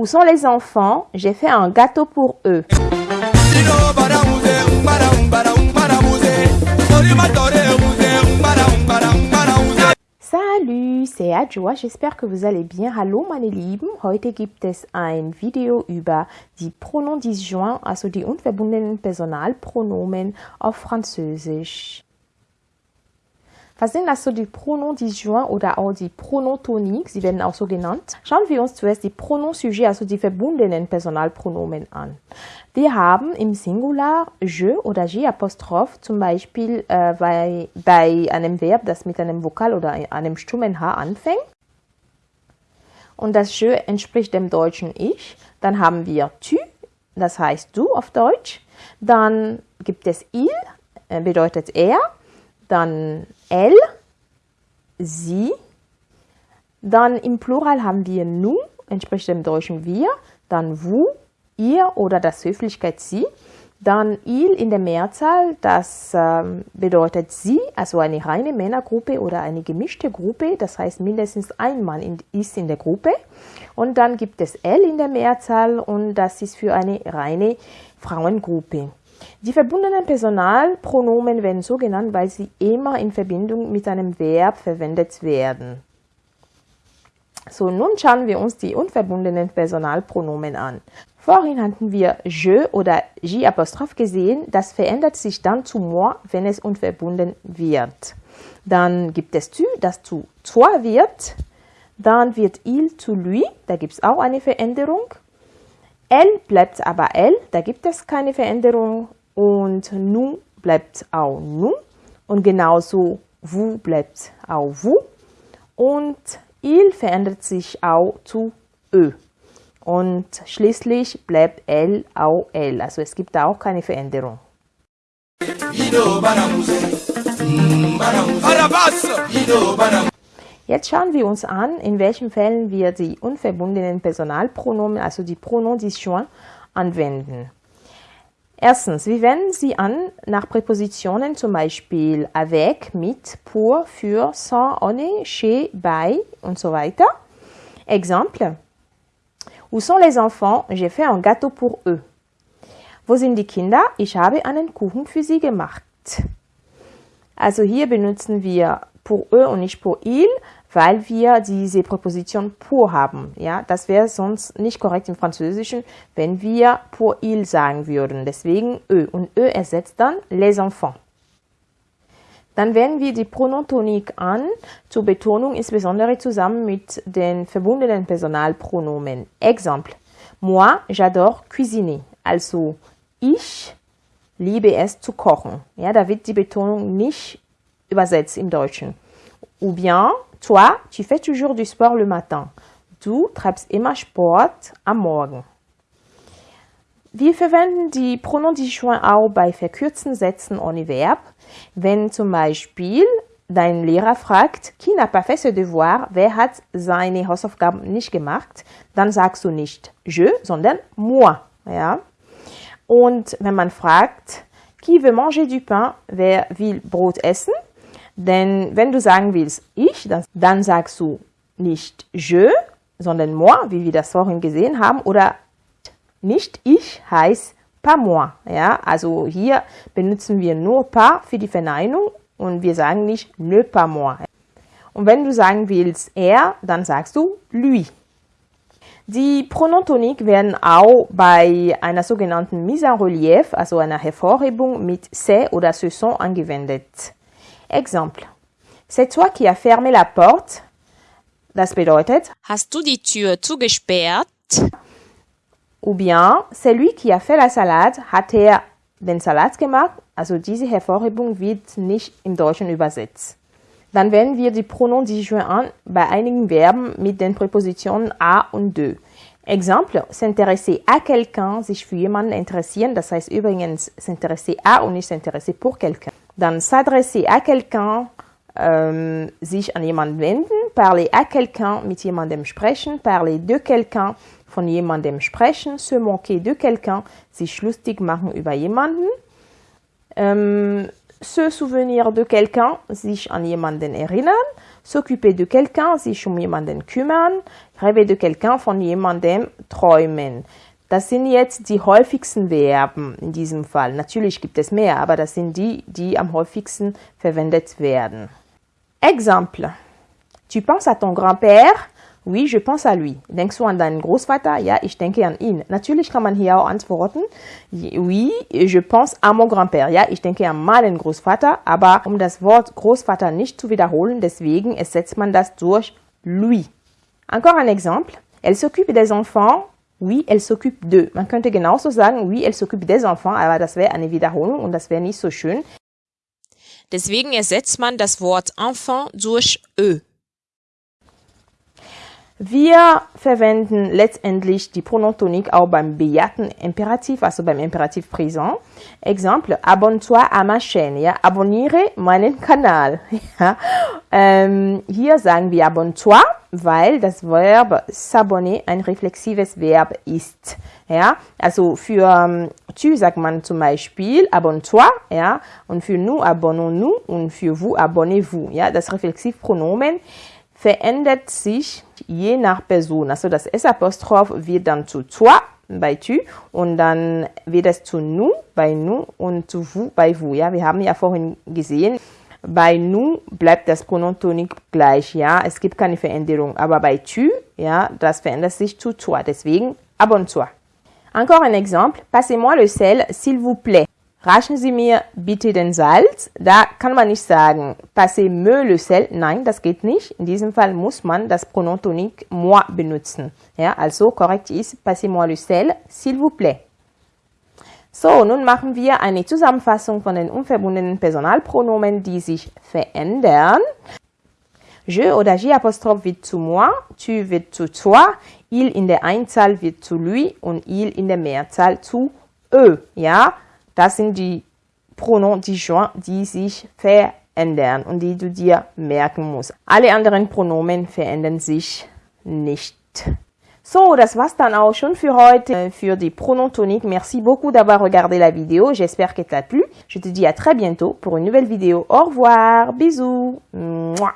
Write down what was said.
Où sont les enfants? J'ai fait un gâteau pour eux. Salut, c'est Adjoa, j'espère que vous allez bien. Hallo meine Lieben, heute gibt es ein Video über die Pronomen disjoint, also die unverbundenen Personalpronomen auf Französisch. Was sind also die Pronomen disjoint oder auch die Pronotonik? Sie werden auch so genannt. Schauen wir uns zuerst die Pronosujet, also die verbundenen Personalpronomen an. Wir haben im Singular je oder je apostroph zum Beispiel äh, bei, bei einem Verb, das mit einem Vokal oder einem stummen H anfängt. Und das je entspricht dem deutschen Ich. Dann haben wir tu, das heißt du auf Deutsch. Dann gibt es il, äh, bedeutet er dann elle, sie. Dann im Plural haben wir nu, entspricht dem deutschen wir, dann vous, ihr oder das Höflichkeit sie. Dann il in der Mehrzahl, das ähm, bedeutet sie, also eine reine Männergruppe oder eine gemischte Gruppe, das heißt mindestens ein Mann in, ist in der Gruppe. Und dann gibt es L in der Mehrzahl und das ist für eine reine Frauengruppe. Die verbundenen Personalpronomen werden so genannt, weil sie immer in Verbindung mit einem Verb verwendet werden. So, nun schauen wir uns die unverbundenen Personalpronomen an. Vorhin hatten wir je oder j gesehen, das verändert sich dann zu moi, wenn es unverbunden wird. Dann gibt es tu, das zu toi wird. Dann wird il zu lui, da gibt es auch eine Veränderung. Elle bleibt aber elle, da gibt es keine Veränderung. Und nu bleibt auch nu. Und genauso vous bleibt auch vous und il verändert sich auch zu ö. Und schließlich bleibt l auch l, also es gibt auch keine Veränderung. Jetzt schauen wir uns an, in welchen Fällen wir die unverbundenen Personalpronomen, also die Pronomen disjoint, anwenden. Erstens, wir wenden sie an nach Präpositionen, zum Beispiel avec, mit, pour, für, sans, ohne, chez, bei und so weiter. Exemple. Où sont les enfants? J'ai fait un gâteau pour eux. Wo sind die Kinder? Ich habe einen Kuchen für sie gemacht. Also hier benutzen wir pour eux und nicht pour il, weil wir diese Präposition pour haben. Ja, das wäre sonst nicht korrekt im Französischen, wenn wir pour il sagen würden. Deswegen ö und ö ersetzt dann les enfants. Dann wenden wir die Pronotonik an, zur Betonung insbesondere zusammen mit den verbundenen Personalpronomen. Exemple. Moi, j'adore cuisiner. Also, ich liebe es zu kochen. Ja, da wird die Betonung nicht übersetzt im Deutschen. Ou bien, toi, tu fais toujours du sport le matin. Du treibst immer Sport am Morgen. Wir verwenden die Pronomen disjoint auch bei verkürzten Sätzen ohne Verb. Wenn zum Beispiel dein Lehrer fragt, qui n'a pas fait ce devoir, wer hat seine Hausaufgaben nicht gemacht, dann sagst du nicht je, sondern moi. Ja? Und wenn man fragt, qui veut manger du pain, wer will Brot essen, denn wenn du sagen willst ich, dann, dann sagst du nicht je, sondern moi, wie wir das vorhin gesehen haben, oder nicht ich heißt pas moi. Ja, also hier benutzen wir nur pas für die Verneinung und wir sagen nicht ne pas moi. Und wenn du sagen willst er, dann sagst du lui. Die Pronotonik werden auch bei einer sogenannten Mise en Relief, also einer Hervorhebung mit c'est oder ce sont angewendet. Exemple. C'est toi qui as fermé la porte. Das bedeutet, Hast du die Tür zugesperrt? ou bien, c'est lui qui a fait la salade. Hat er den Salat gemacht? Also diese Hervorhebung wird nicht im Deutschen übersetzt. Dann wenden wir die Pronomen disjoint an bei einigen Verben mit den Präpositionen a und de. Exemple, s'intéresser à quelqu'un, sich für jemanden interessieren, das heißt übrigens s'intéresser à und nicht s'intéresser pour quelqu'un. Dann s'adresser à quelqu'un, ähm, sich an jemanden wenden, parler à quelqu'un, mit jemandem sprechen, parler de quelqu'un, von jemandem sprechen, se moquer de quelqu'un, sich lustig machen über jemanden, ähm, se souvenir de quelqu'un, sich an jemanden erinnern s'occuper de quelqu'un, sich um jemanden kümmern, rêver de quelqu'un, von jemandem träumen. Das sind jetzt die häufigsten Verben in diesem Fall. Natürlich gibt es mehr, aber das sind die, die am häufigsten verwendet werden. Exemple. Tu penses à ton grand-père? Oui, je pense à lui. Denkst du an deinen Großvater? Ja, ich denke an ihn. Natürlich kann man hier auch antworten. Oui, je pense à mon grand-père. Ja, ich denke an meinen Großvater. Aber um das Wort Großvater nicht zu wiederholen, deswegen ersetzt man das durch lui. Encore un exemple. Elle s'occupe des enfants. Oui, elle s'occupe d'eux. Man könnte genauso sagen, oui, elle s'occupe des enfants, aber das wäre eine Wiederholung und das wäre nicht so schön. Deswegen ersetzt man das Wort enfant durch eux. Wir verwenden letztendlich die Pronotonik auch beim bejahrten Imperativ, also beim Imperativ Präsent. Exemple, abonne-toi à ma chaîne, ja, abonniere meinen Kanal. Ja. Ähm, hier sagen wir abonne-toi, weil das Verb s'abonner ein reflexives Verb ist. Ja, also für ähm, tu sagt man zum Beispiel abonne-toi, ja, und für nous abonnons-nous und für vous abonnez-vous. Ja, das Reflexivpronomen verändert sich je nach Person. Also das S-Apostroph wird dann zu toi bei tu und dann wird es zu nous bei nous und zu vous bei vous. Ja, wir haben ja vorhin gesehen, bei nous bleibt das Pronotonik gleich. Ja, es gibt keine Veränderung. Aber bei tu, ja, das verändert sich zu toi. Deswegen abonne-toi. Encore un exemple. Passez-moi le sel, s'il vous plaît. Reichen Sie mir bitte den Salz. Da kann man nicht sagen, passez-me le sel. Nein, das geht nicht. In diesem Fall muss man das Pronotonik moi benutzen. Ja, also korrekt ist, passez-moi le sel, s'il vous plaît. So, nun machen wir eine Zusammenfassung von den unverbundenen Personalpronomen, die sich verändern. Je oder J wird zu moi, tu wird zu toi, il in der Einzahl wird zu lui und il in der Mehrzahl zu eux. Ja, das sind die Pronomen disjoints, die sich verändern und die du dir merken musst. Alle anderen Pronomen verändern sich nicht. So, das war's dann auch schon für heute, für die Pronontonique. Merci beaucoup d'avoir regardé la vidéo. J'espère qu'elle t'a plu. Je te dis à très bientôt pour une nouvelle vidéo. Au revoir. Bisous. Mouah.